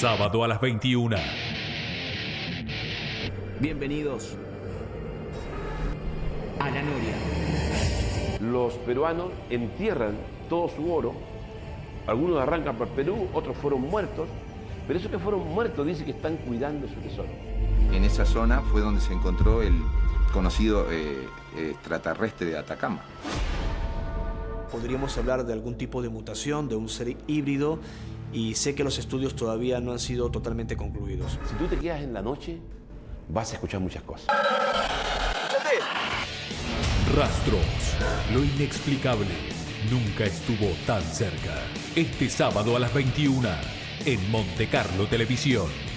sábado a las 21. Bienvenidos a la Noria. Los peruanos entierran todo su oro. Algunos arrancan por Perú, otros fueron muertos. Pero esos que fueron muertos dicen que están cuidando su tesoro. En esa zona fue donde se encontró el conocido eh, extraterrestre de Atacama. Podríamos hablar de algún tipo de mutación, de un ser híbrido, y sé que los estudios todavía no han sido totalmente concluidos. Si tú te quedas en la noche, vas a escuchar muchas cosas. Rastros. Lo inexplicable nunca estuvo tan cerca. Este sábado a las 21 en Monte Carlo Televisión.